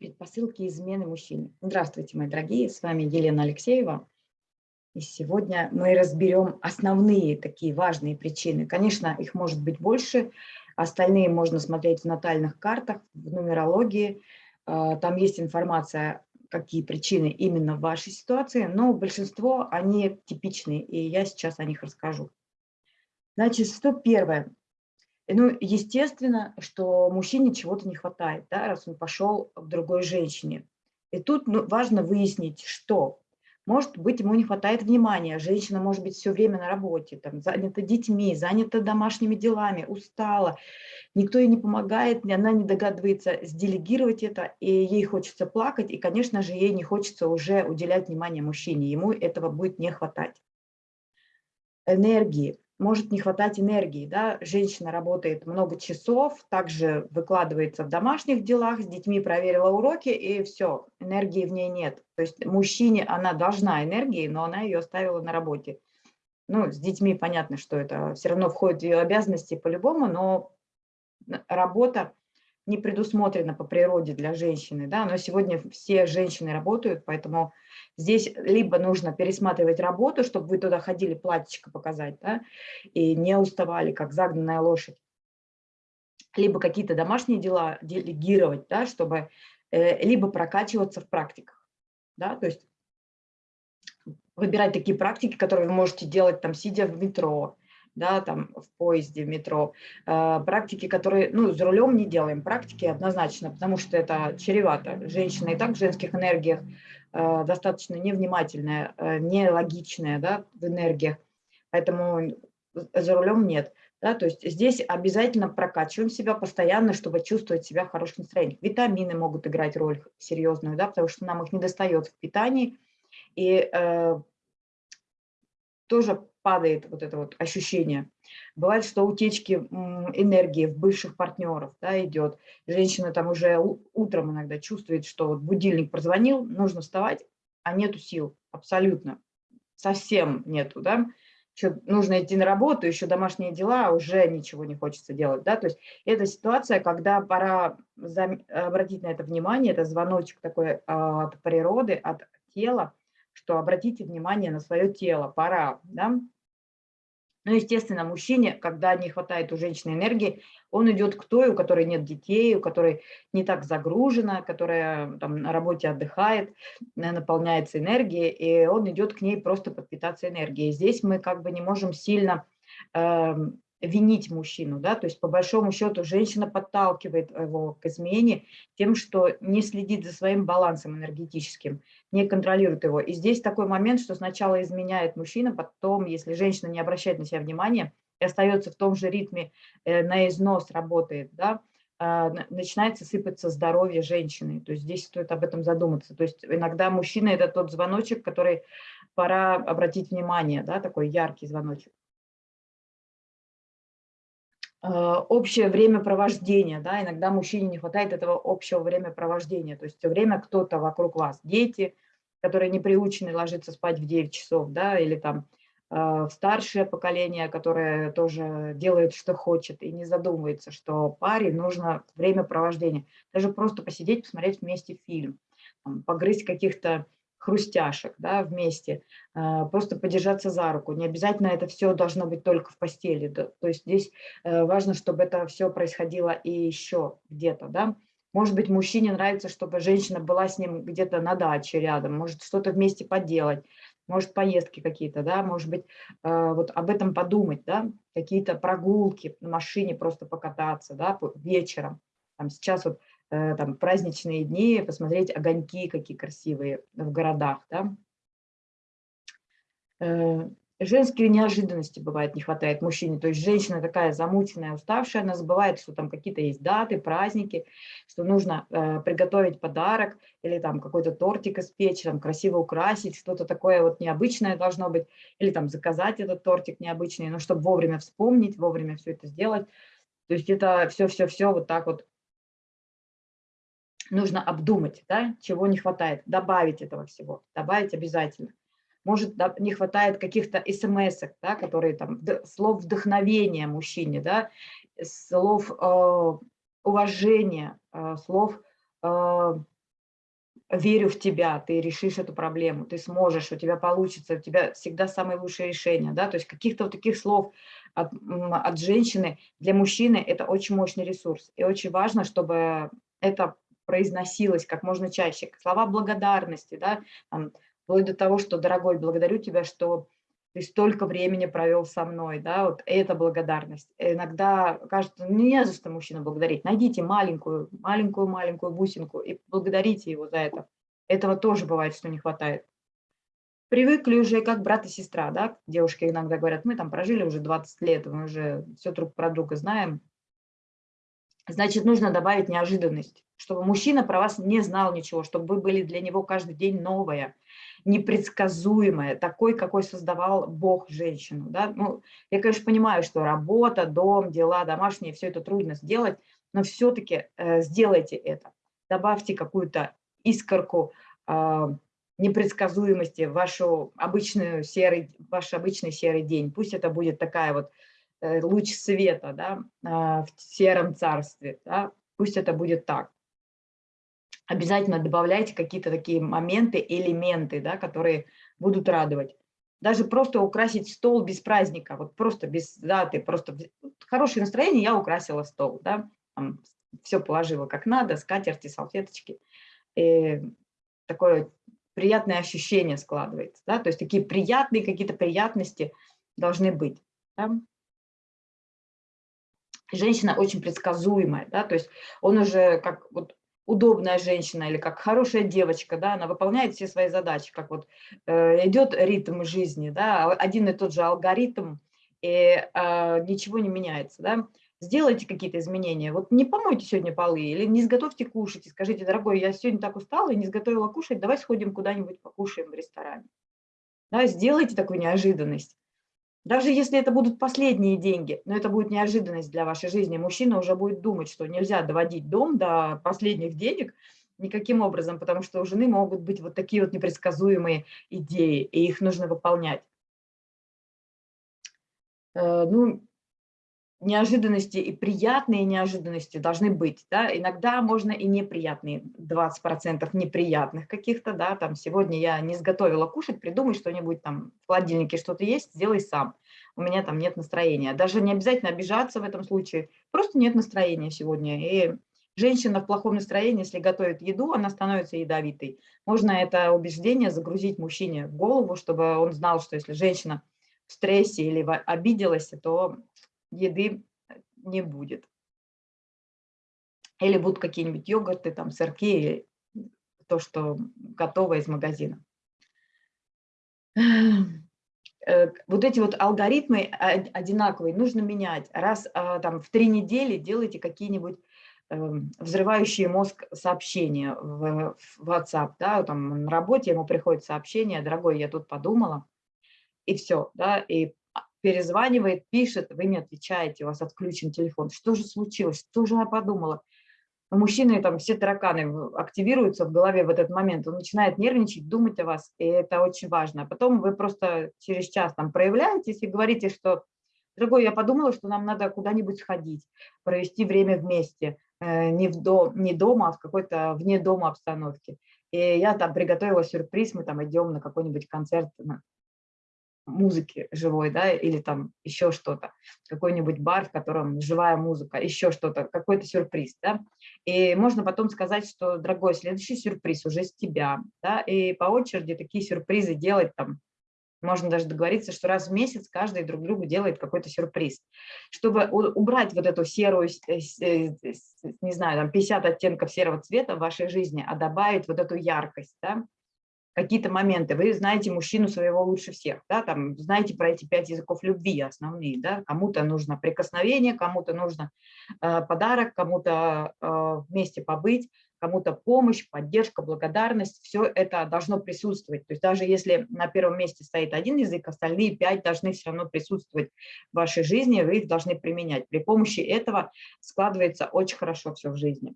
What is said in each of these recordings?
Предпосылки измены мужчине. Здравствуйте, мои дорогие, с вами Елена Алексеева. И сегодня мы разберем основные такие важные причины. Конечно, их может быть больше, остальные можно смотреть в натальных картах, в нумерологии. А, там есть информация, какие причины именно в вашей ситуации, но большинство, они типичные, и я сейчас о них расскажу. Значит, что первое? Ну, естественно, что мужчине чего-то не хватает, да, раз он пошел к другой женщине. И тут ну, важно выяснить, что. Может быть, ему не хватает внимания, женщина может быть все время на работе, там, занята детьми, занята домашними делами, устала, никто ей не помогает, она не догадывается сделегировать это, и ей хочется плакать, и, конечно же, ей не хочется уже уделять внимание мужчине, ему этого будет не хватать. Энергии может не хватать энергии. Да? Женщина работает много часов, также выкладывается в домашних делах, с детьми проверила уроки, и все, энергии в ней нет. То есть мужчине она должна энергии, но она ее оставила на работе. Ну, с детьми понятно, что это все равно входит в ее обязанности по-любому, но работа не предусмотрена по природе для женщины, да, но сегодня все женщины работают, поэтому здесь либо нужно пересматривать работу, чтобы вы туда ходили платьечко показать, да, и не уставали, как загнанная лошадь, либо какие-то домашние дела делегировать, да, чтобы э, либо прокачиваться в практиках, да, то есть выбирать такие практики, которые вы можете делать там, сидя в метро, да, там в поезде, в метро. Э, практики, которые, ну, за рулем не делаем, практики однозначно, потому что это чревато. Женщина и так в женских энергиях э, достаточно невнимательная, э, нелогичная, да, в энергиях, поэтому за рулем нет. Да, то есть здесь обязательно прокачиваем себя постоянно, чтобы чувствовать себя в хорошем настроении. Витамины могут играть роль серьезную, да, потому что нам их не достает в питании. И э, тоже падает вот это вот ощущение. Бывает, что утечки энергии в бывших партнеров да, идет. Женщина там уже утром иногда чувствует, что вот будильник прозвонил, нужно вставать, а нету сил абсолютно. Совсем нету, да. Еще нужно идти на работу, еще домашние дела, а уже ничего не хочется делать, да. То есть это ситуация, когда пора обратить на это внимание, это звоночек такой а, от природы, от тела, что обратите внимание на свое тело, пора, да. Ну, естественно, мужчине, когда не хватает у женщины энергии, он идет к той, у которой нет детей, у которой не так загружена, которая там на работе отдыхает, наполняется энергией, и он идет к ней просто подпитаться энергией. Здесь мы как бы не можем сильно э, винить мужчину, да, то есть по большому счету женщина подталкивает его к измене тем, что не следит за своим балансом энергетическим, не контролирует его. И здесь такой момент, что сначала изменяет мужчина, потом, если женщина не обращает на себя внимания и остается в том же ритме, э, на износ работает, да, э, начинается сыпаться здоровье женщины. То есть здесь стоит об этом задуматься. То есть иногда мужчина – это тот звоночек, который пора обратить внимание, да, такой яркий звоночек. Э, общее времяпровождение, да, иногда мужчине не хватает этого общего времяпровождения, то есть все время кто-то вокруг вас, дети, которые не приучены ложиться спать в 9 часов, да, или там э, старшее поколение, которое тоже делает, что хочет, и не задумывается, что паре нужно времяпровождение, даже просто посидеть, посмотреть вместе фильм, там, погрызть каких-то хрустяшек да, вместе, а, просто подержаться за руку. Не обязательно это все должно быть только в постели. То есть здесь э, важно, чтобы это все происходило и еще где-то. Да? Может быть, мужчине нравится, чтобы женщина была с ним где-то на даче рядом, может что-то вместе поделать, может поездки какие-то, да, может быть, э, вот об этом подумать, да, какие-то прогулки на машине просто покататься, да, вечером. Там сейчас вот там, праздничные дни, посмотреть огоньки какие красивые в городах. Да? Э, женские неожиданности бывает не хватает мужчине, то есть женщина такая замученная, уставшая, она забывает, что там какие-то есть даты, праздники, что нужно э, приготовить подарок или там какой-то тортик испечь, там красиво украсить, что-то такое вот необычное должно быть, или там заказать этот тортик необычный, но чтобы вовремя вспомнить, вовремя все это сделать. То есть это все-все-все вот так вот нужно обдумать, да, чего не хватает, добавить этого всего, добавить обязательно. Может, не хватает каких-то смс да, которые там, слов вдохновения мужчине, да, слов э, уважения, э, слов э, верю в тебя, ты решишь эту проблему, ты сможешь, у тебя получится, у тебя всегда самые лучшие решения, да, то есть каких-то вот таких слов от, от женщины. Для мужчины это очень мощный ресурс, и очень важно, чтобы это произносилось как можно чаще, слова благодарности, да, там, вплоть до того, что, дорогой, благодарю тебя, что ты столько времени провел со мной, да, вот это благодарность. Иногда кажется, ну, не за что мужчину благодарить. Найдите маленькую, маленькую-маленькую бусинку и благодарите его за это. Этого тоже бывает, что не хватает. Привыкли уже как брат и сестра, да, девушки иногда говорят, мы там прожили уже 20 лет, мы уже все друг про друга знаем. Значит, нужно добавить неожиданность, чтобы мужчина про вас не знал ничего, чтобы вы были для него каждый день новое – непредсказуемое, такой, какой создавал Бог женщину. Да? Ну, я, конечно, понимаю, что работа, дом, дела домашние, все это трудно сделать, но все-таки э, сделайте это. Добавьте какую-то искорку э, непредсказуемости в вашу обычную серый, ваш обычный серый день. Пусть это будет такая вот э, луч света да, э, в сером царстве. Да? Пусть это будет так обязательно добавляйте какие-то такие моменты, элементы, да, которые будут радовать. Даже просто украсить стол без праздника, вот просто без даты, просто хорошее настроение, я украсила стол, да, там все положила как надо, скатерти, салфеточки. И такое приятное ощущение складывается, да, то есть такие приятные какие-то приятности должны быть. Да? Женщина очень предсказуемая, да, то есть он уже как вот удобная женщина или как хорошая девочка, да, она выполняет все свои задачи, как вот э, идет ритм жизни, да, один и тот же алгоритм, и э, ничего не меняется, да. Сделайте какие-то изменения. Вот не помойте сегодня полы или не сготовьте кушать и скажите, дорогой, я сегодня так устала и не сготовила кушать, давай сходим куда-нибудь покушаем в ресторане. Да, сделайте такую неожиданность. Даже если это будут последние деньги, но это будет неожиданность для вашей жизни, мужчина уже будет думать, что нельзя доводить дом до последних денег никаким образом, потому что у жены могут быть вот такие вот непредсказуемые идеи, и их нужно выполнять. Э, ну, неожиданности и приятные неожиданности должны быть. Да? Иногда можно и неприятные, 20% неприятных каких-то. Да? Там, сегодня я не сготовила кушать, придумай что-нибудь там, в холодильнике что-то есть, сделай сам. У меня там нет настроения. Даже не обязательно обижаться в этом случае, просто нет настроения сегодня. И женщина в плохом настроении, если готовит еду, она становится ядовитой. Можно это убеждение загрузить мужчине в голову, чтобы он знал, что если женщина в стрессе или обиделась, то еды не будет. Или будут какие-нибудь йогурты, там, сырки, то, что готово из магазина. Э, вот эти вот алгоритмы одинаковые нужно менять. Раз а, там в три недели делайте какие-нибудь эм, взрывающие мозг сообщения в WhatsApp, да, там на работе ему приходит сообщение, дорогой, я тут подумала, и все, да, и перезванивает, пишет, вы не отвечаете, у вас отключен телефон. Что же случилось? Что же я подумала? У мужчины там все тараканы активируются в голове в этот момент, он начинает нервничать, думать о вас, и это очень важно. А потом вы просто через час там проявляетесь и говорите, что, дорогой, я подумала, что нам надо куда-нибудь сходить, провести время вместе, э, не, в дом, не дома, а в какой-то вне дома обстановке. И я там приготовила сюрприз, мы там идем на какой-нибудь концерт музыки живой, да, или там еще что-то, какой-нибудь бар, в котором живая музыка, еще что-то, какой-то сюрприз, да, и можно потом сказать, что, дорогой, следующий сюрприз уже с тебя, да, и по очереди такие сюрпризы делать там, можно даже договориться, что раз в месяц каждый друг другу делает какой-то сюрприз. Чтобы убрать вот эту серую, э, э, не знаю, там 50 оттенков серого цвета в вашей жизни, а добавить вот эту яркость, да, какие-то моменты. Вы знаете мужчину своего лучше всех, да, там знаете про эти пять языков любви основные, да, кому-то нужно прикосновение, кому-то нужно э, подарок, кому-то э, вместе побыть, кому-то помощь, поддержка, благодарность, все это должно присутствовать. То есть даже если на первом месте стоит один язык, остальные пять должны все равно присутствовать в вашей жизни, вы их должны применять. При помощи этого складывается очень хорошо все в жизни.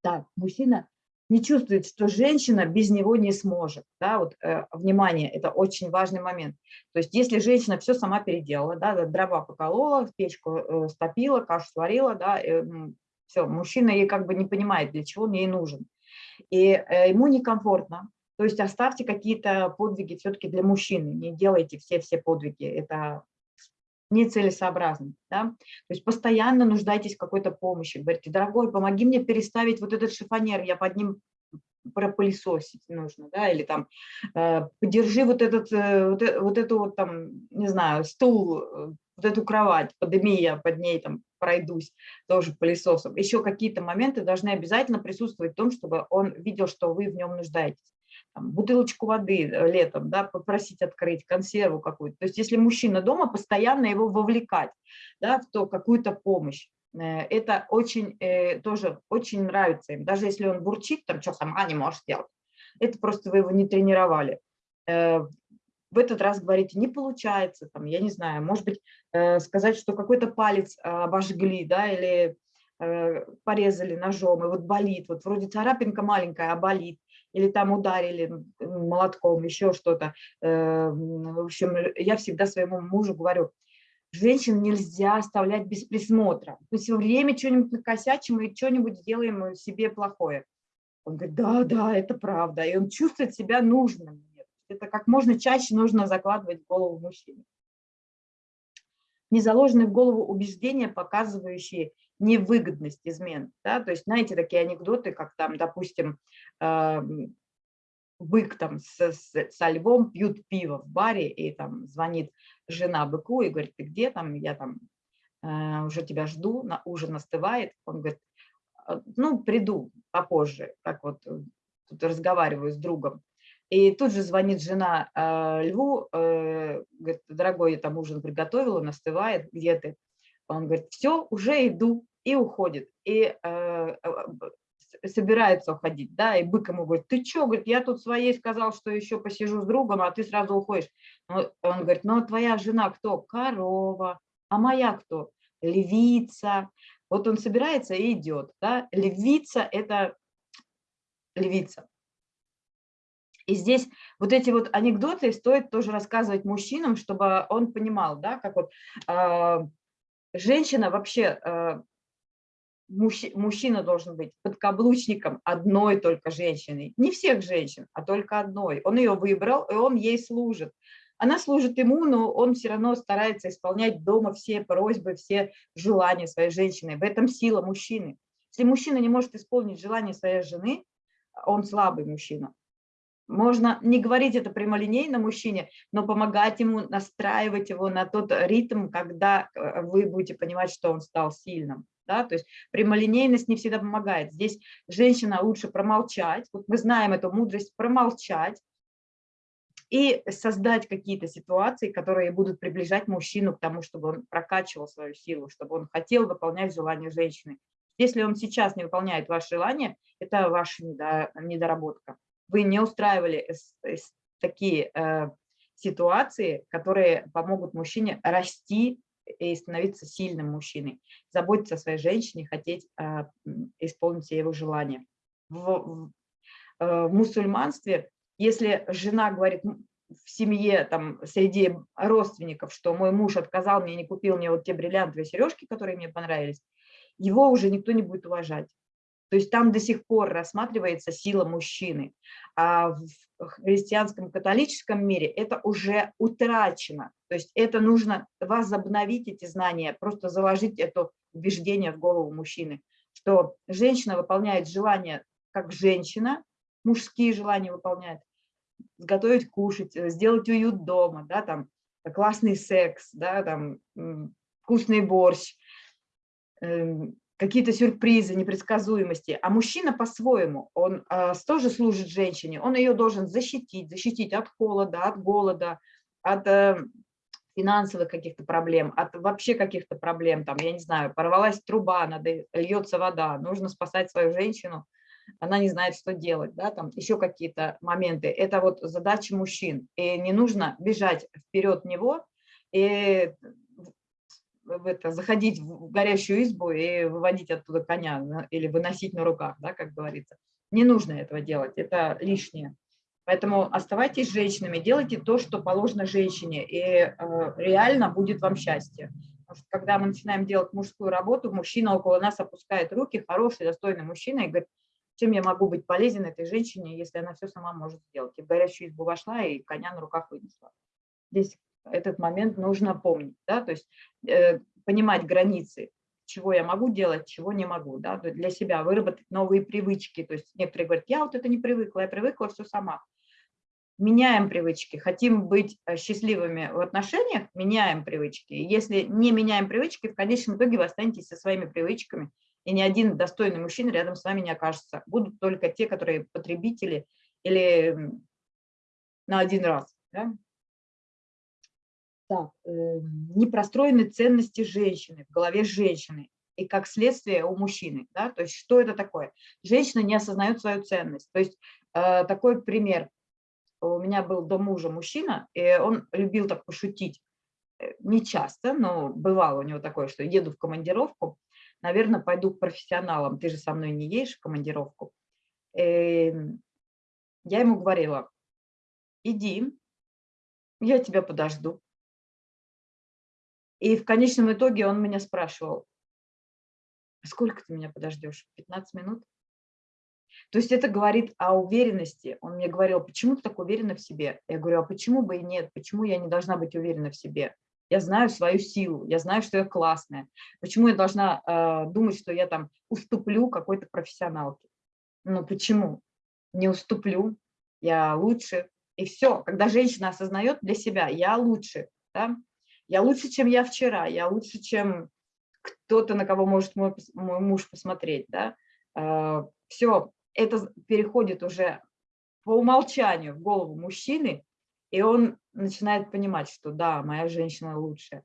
Так, мужчина не чувствует, что женщина без него не сможет. Да, вот, э, внимание, это очень важный момент. То есть если женщина все сама переделала, да, дрова поколола, печку э, стопила, кашу сварила, да, э, все, мужчина ей как бы не понимает, для чего он ей нужен. И э, ему некомфортно. То есть оставьте какие-то подвиги все-таки для мужчины, не делайте все-все подвиги, это нецелесообразно. Да? То есть постоянно нуждайтесь в какой-то помощи. Говорите, дорогой, помоги мне переставить вот этот шифонер, я под ним пропылесосить нужно, да, или там э, подержи вот этот, э, вот, э, вот эту вот там, не знаю, стул, э, вот эту кровать, подними, я под ней там пройдусь тоже пылесосом. Еще какие-то моменты должны обязательно присутствовать в том, чтобы он видел, что вы в нем нуждаетесь. Там, бутылочку воды летом, да, попросить открыть, консерву какую-то. То есть если мужчина дома, постоянно его вовлекать да, в то какую-то помощь. Э, это очень, э, тоже очень нравится им. Даже если он бурчит, там, что сама не можешь сделать, это просто вы его не тренировали. Э, в этот раз говорите, не получается, там, я не знаю, может быть, сказать, что какой-то палец обожгли, да, или порезали ножом, и вот болит, вот вроде царапинка маленькая, а болит, или там ударили молотком, еще что-то. В общем, я всегда своему мужу говорю, женщин нельзя оставлять без присмотра. Есть во время что-нибудь накосячим и что-нибудь сделаем себе плохое. Он говорит, да, да, это правда. И он чувствует себя нужным. Это как можно чаще нужно закладывать в голову мужчины. Не заложены в голову убеждения, показывающие невыгодность измен. Да? То есть, знаете, такие анекдоты, как там, допустим, бык там с, с, со львом пьют пиво в баре, и там звонит жена быку и говорит, ты где там, я там э, уже тебя жду, на ужин остывает. Он говорит, «А, ну, приду попозже, как вот э, тут разговариваю с другом. И тут же звонит жена э, Льву, э, говорит, дорогой, я там ужин приготовил, он остывает, где ты? Он говорит, все, уже иду, и уходит. И э, собирается уходить, да, и бык ему говорит, ты что, говорит, я тут своей сказал, что еще посижу с другом, а ты сразу уходишь. Он говорит, ну, а твоя жена кто? Корова. А моя кто? Левица. Вот он собирается и идет, да, левица – это левица. И здесь вот эти вот анекдоты стоит тоже рассказывать мужчинам, чтобы он понимал, да, как вот э, женщина вообще э, мужчина должен быть подкаблучником одной только женщины. Не всех женщин, а только одной. Он ее выбрал, и он ей служит. Она служит ему, но он все равно старается исполнять дома все просьбы, все желания своей женщины. В этом сила мужчины. Если мужчина не может исполнить желание своей жены, он слабый мужчина. Можно не говорить это прямолинейно мужчине, но помогать ему, настраивать его на тот ритм, когда э, вы будете понимать, что он стал сильным да, то есть прямолинейность не всегда помогает. Здесь женщина лучше промолчать, вот мы знаем эту мудрость, промолчать и создать какие-то ситуации, которые будут приближать мужчину к тому, чтобы он прокачивал свою силу, чтобы он хотел выполнять желания женщины. Если он сейчас не выполняет ваше желание, это ваша недоработка. Вы не устраивали такие э, ситуации, которые помогут мужчине расти и становиться сильным мужчиной, заботиться о своей женщине, хотеть э, исполнить его желание. В, в, э, в мусульманстве, если жена говорит в семье, там, среди родственников, что мой муж отказал мне, не купил мне вот те бриллиантовые сережки, которые мне понравились, его уже никто не будет уважать. То есть там до сих пор рассматривается сила мужчины. А в христианском католическом мире это уже утрачено. То есть это нужно возобновить эти знания, просто заложить это убеждение в голову мужчины, что женщина выполняет желания как женщина, мужские желания выполняет, сготовить кушать, сделать уют дома, да, там, классный секс, да, там, вкусный борщ, эм, какие-то сюрпризы, непредсказуемости. А мужчина по-своему, он э, тоже служит женщине, он ее должен защитить, защитить от холода, от голода, от э, финансовых каких-то проблем, от вообще каких-то проблем, там, я не знаю, порвалась труба, надо, льется вода, нужно спасать свою женщину, она не знает, что делать, да, там еще какие-то моменты. Это вот задача мужчин, и не нужно бежать вперед него и в это, заходить в горящую избу и выводить оттуда коня или выносить на руках, да, как говорится. Не нужно этого делать, это лишнее. Поэтому оставайтесь женщинами, делайте то, что положено женщине, и э, реально будет вам счастье. Что когда мы начинаем делать мужскую работу, мужчина около нас опускает руки, хороший, достойный мужчина, и говорит, чем я могу быть полезен этой женщине, если она все сама может сделать. И в горящую избу вошла и коня на руках вынесла. Здесь этот момент нужно помнить, да, то есть э, понимать границы, чего я могу делать, чего не могу, да, для себя выработать новые привычки. То есть некоторые говорят, я вот это не привыкла, я привыкла все сама. Меняем привычки, хотим быть э, счастливыми в отношениях, меняем привычки. Если не меняем привычки, в конечном итоге вы останетесь со своими привычками, и ни один достойный мужчина рядом с вами не окажется. Будут только те, которые потребители или на один раз. Да? Так, э, не ценности женщины, в голове женщины, и как следствие у мужчины. Да? То есть что это такое? Женщина не осознает свою ценность. То есть э, такой пример. У меня был до мужа мужчина, и он любил так пошутить. Э, не часто, но бывало у него такое, что еду в командировку, наверное, пойду к профессионалам, ты же со мной не едешь в командировку. Эм, я ему говорила, иди, я тебя подожду. И в конечном итоге он меня спрашивал, «А сколько ты меня подождешь? 15 минут? То есть это говорит о уверенности. Он мне говорил, почему ты так уверена в себе? Я говорю, а почему бы и нет? Почему я не должна быть уверена в себе? Я знаю свою силу, я знаю, что я классная. Почему я должна э, думать, что я там уступлю какой-то профессионалке? Ну почему? Не уступлю, я лучше. И все, когда женщина осознает для себя, я лучше, да? я лучше, чем я вчера, я лучше, чем кто-то, на кого может мой, мой муж посмотреть. Да? Э, все, это переходит уже по умолчанию в голову мужчины, и он начинает понимать, что да, моя женщина лучшая.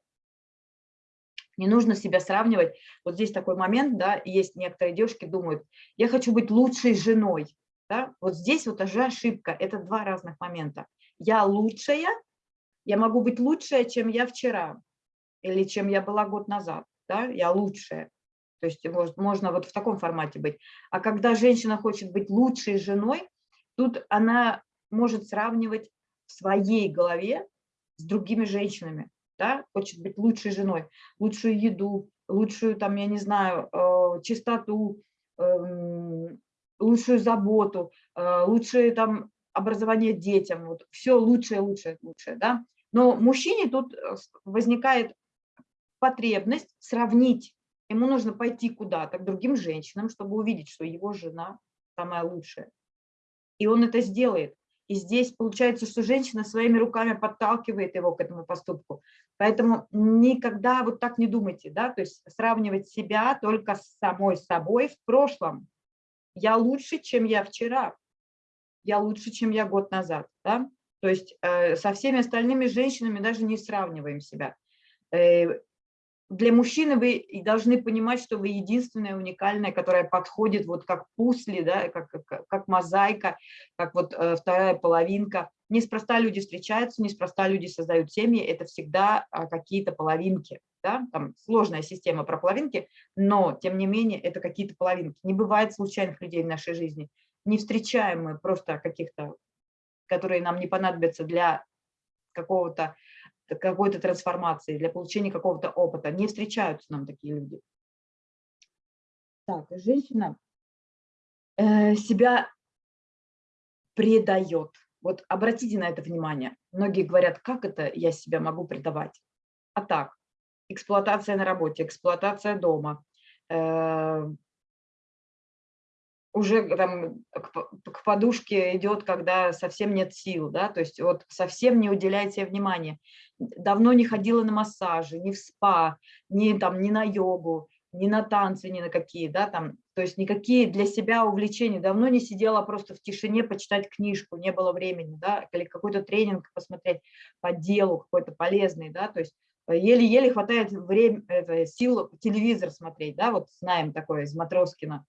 Не нужно себя сравнивать. Вот здесь такой момент, да, есть некоторые девушки думают, я хочу быть лучшей женой. Да? Вот здесь вот уже ошибка, это два разных момента. Я лучшая, я могу быть лучшая, чем я вчера, или чем я была год назад, да? я лучшая. То есть может, можно вот в таком формате быть. А когда женщина хочет быть лучшей женой, тут она может сравнивать в своей голове с другими женщинами, да, хочет быть лучшей женой, лучшую еду, лучшую, там, я не знаю, э, чистоту, эм, лучшую заботу, э, лучшее там образование детям, вот все лучшее, лучшее, лучшее, да. Но мужчине тут э, возникает потребность сравнить. Ему нужно пойти куда-то к другим женщинам, чтобы увидеть, что его жена самая лучшая. И он это сделает. И здесь получается, что женщина своими руками подталкивает его к этому поступку. Поэтому никогда вот так не думайте, да, то есть сравнивать себя только с самой собой в прошлом. Я лучше, чем я вчера, я лучше, чем я год назад, да. То есть э, со всеми остальными женщинами даже не сравниваем себя. Э, для мужчины вы должны понимать, что вы единственная уникальная, которая подходит вот как пусли, да, как, как, как мозаика, как вот э, вторая половинка. Неспроста люди встречаются, неспроста люди создают семьи, это всегда э, какие-то половинки. Да? Там сложная система про половинки, но тем не менее это какие-то половинки. Не бывает случайных людей в нашей жизни. Не встречаем мы просто каких-то, которые нам не понадобятся для какого-то какой-то трансформации, для получения какого-то опыта. Не встречаются нам такие люди. Так, женщина э, себя предает. Вот обратите на это внимание. Многие говорят, как это я себя могу предавать? А так, эксплуатация на работе, эксплуатация дома, э, уже там к, подушке идет, когда совсем нет сил, да, то есть вот совсем не уделяйте внимания. Давно не ходила на массажи, ни в спа, ни, там, ни на йогу, ни на танцы, ни на какие, да, там, то есть никакие для себя увлечения. Давно не сидела просто в тишине почитать книжку, не было времени, да, или какой-то тренинг посмотреть по делу какой-то полезный, да, то есть еле-еле хватает время, это, сил телевизор смотреть, да, вот знаем такое из Матроскина,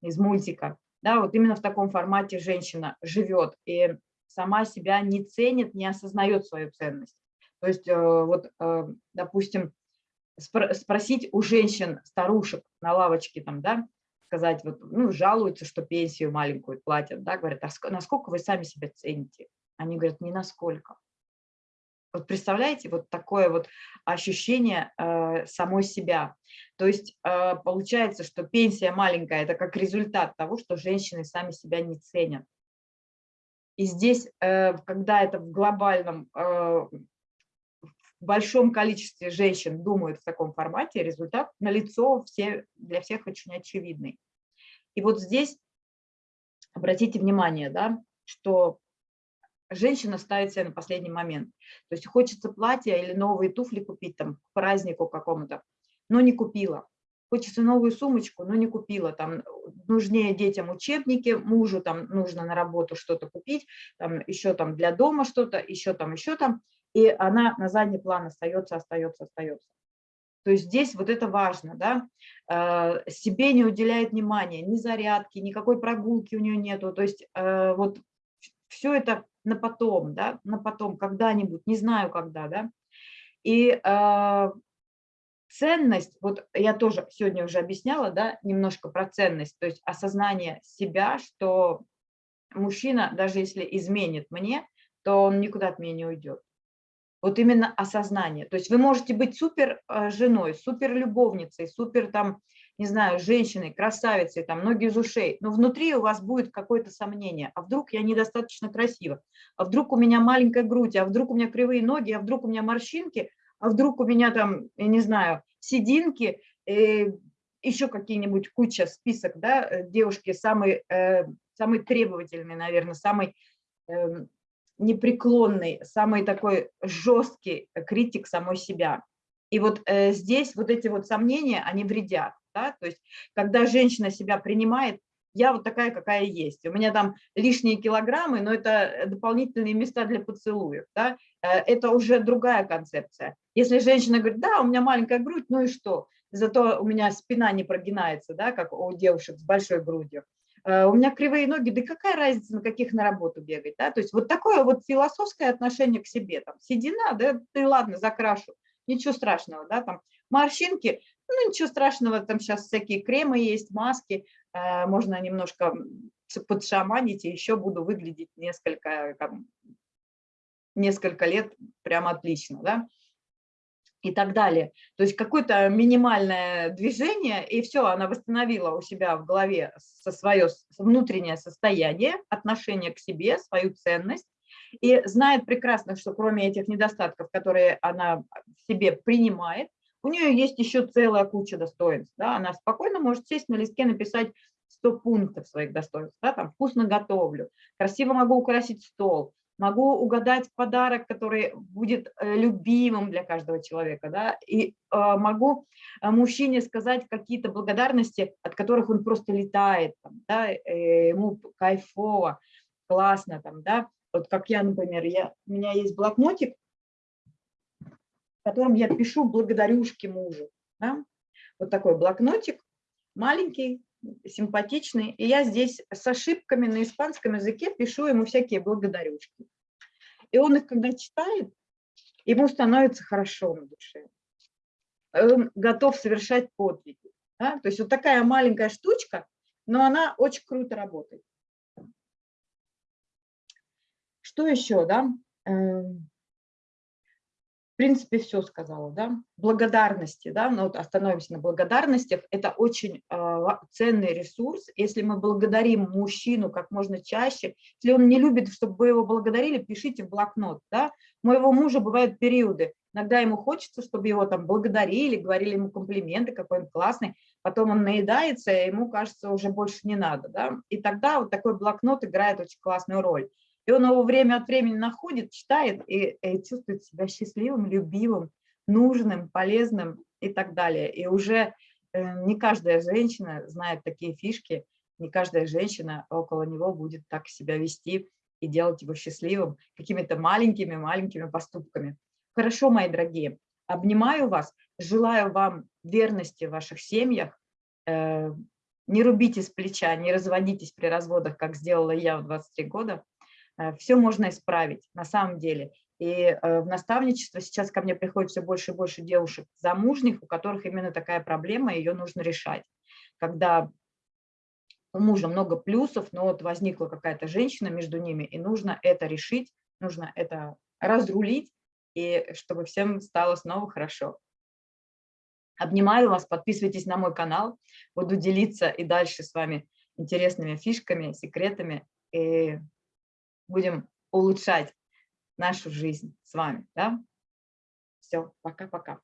из мультика. Да, вот именно в таком формате женщина живет и сама себя не ценит, не осознает свою ценность. То есть, э, вот, э, допустим, спросить у женщин, старушек на лавочке, там, да, сказать, вот, ну, жалуются, что пенсию маленькую платят, да, говорят, а насколько вы сами себя цените? Они говорят, не насколько. Вот представляете, вот такое вот ощущение э, самой себя. То есть э, получается, что пенсия маленькая – это как результат того, что женщины сами себя не ценят. И здесь, э, когда это в глобальном, э, в большом количестве женщин думают в таком формате, результат налицо все, для всех очень очевидный. И вот здесь обратите внимание, да, что женщина ставит себя на последний момент. То есть хочется платье или новые туфли купить там к празднику какому-то, но не купила. Хочется новую сумочку, но не купила. Там нужнее детям учебники, мужу там нужно на работу что-то купить, там еще там для дома что-то, еще там, еще там. И она на задний план остается, остается, остается. То есть здесь вот это важно, да, э, себе не уделяет внимания, ни зарядки, никакой прогулки у нее нету, то есть э, вот все это на потом, да, на потом, когда-нибудь, не знаю когда, да. И э, ценность, вот я тоже сегодня уже объясняла, да, немножко про ценность, то есть осознание себя, что мужчина, даже если изменит мне, то он никуда от меня не уйдет. Вот именно осознание. То есть вы можете быть супер э, женой, супер любовницей, супер там, не знаю, женщиной, красавицей, там ноги из ушей, но внутри у вас будет какое-то сомнение. А вдруг я недостаточно красива? А вдруг у меня маленькая грудь? А вдруг у меня кривые ноги? А вдруг у меня морщинки? А вдруг у меня там, я не знаю, сединки? Э, еще какие-нибудь куча, список, да, э, девушки самый, э, самый требовательный, наверное, самый э, непреклонный, самый такой жесткий критик самой себя. И вот э, здесь вот эти вот сомнения, они вредят. Да? То есть когда женщина себя принимает, я вот такая, какая есть. У меня там лишние килограммы, но это дополнительные места для поцелуев. Да? Э, это уже другая концепция. Если женщина говорит, да, у меня маленькая грудь, ну и что? Зато у меня спина не прогинается, да, как у девушек с большой грудью. Э, у меня кривые ноги, да какая разница, на каких на работу бегать, да, то есть вот такое вот философское отношение к себе, там, седина, да, ты ладно, закрашу, ничего страшного, да, там, морщинки, ну, ничего страшного, там сейчас всякие кремы есть, маски, э, можно немножко подшаманить, и еще буду выглядеть несколько, там, несколько лет прям отлично, да, и так далее. То есть какое-то минимальное движение, и все, она восстановила у себя в голове со свое внутреннее состояние, отношение к себе, свою ценность, и знает прекрасно, что кроме этих недостатков, которые она в себе принимает, у нее есть еще целая куча достоинств. Да? Она спокойно может сесть на листке, написать 100 пунктов своих достоинств. Да? Там, вкусно готовлю, красиво могу украсить стол, могу угадать подарок, который будет э, любимым для каждого человека, да, и э, могу э, мужчине сказать какие-то благодарности, от которых он просто летает, там, да, ему кайфово, классно, там, да, вот как я, например, я, у меня есть блокнотик, котором я пишу благодарюшки мужу, да, вот такой блокнотик, маленький, симпатичный, и я здесь с ошибками на испанском языке пишу ему всякие благодарюшки. И он их, когда читает, ему становится хорошо на душе. Он готов совершать подвиги. Да? То есть вот такая маленькая штучка, но она очень круто работает. Что еще, да? Эм, принципе, все сказала, да. Благодарности, да, ну вот остановимся на благодарностях. Это очень э, ценный ресурс. Если мы благодарим мужчину как можно чаще, если он не любит, чтобы его благодарили, пишите в блокнот, да. У моего мужа бывают периоды, иногда ему хочется, чтобы его там благодарили, говорили ему комплименты, какой он классный, потом он наедается, и ему кажется, уже больше не надо, да. И тогда вот такой блокнот играет очень классную роль. И он его время от времени находит, читает и, и чувствует себя счастливым, любимым, нужным, полезным и так далее. И уже э, не каждая женщина знает такие фишки, не каждая женщина около него будет так себя вести и делать его счастливым какими-то маленькими-маленькими поступками. Хорошо, мои дорогие, обнимаю вас, желаю вам верности в ваших семьях, э, не рубите с плеча, не разводитесь при разводах, как сделала я в 23 года. Э, все можно исправить на самом деле. И э, в наставничество сейчас ко мне приходит все больше и больше девушек замужних, у которых именно такая проблема, ее нужно решать. Когда у мужа много плюсов, но вот возникла какая-то женщина между ними, и нужно это решить, нужно это разрулить, и чтобы всем стало снова хорошо. Обнимаю вас, подписывайтесь на мой канал, буду делиться и дальше с вами интересными фишками, секретами, и будем улучшать нашу жизнь с вами. Да? Все, пока-пока.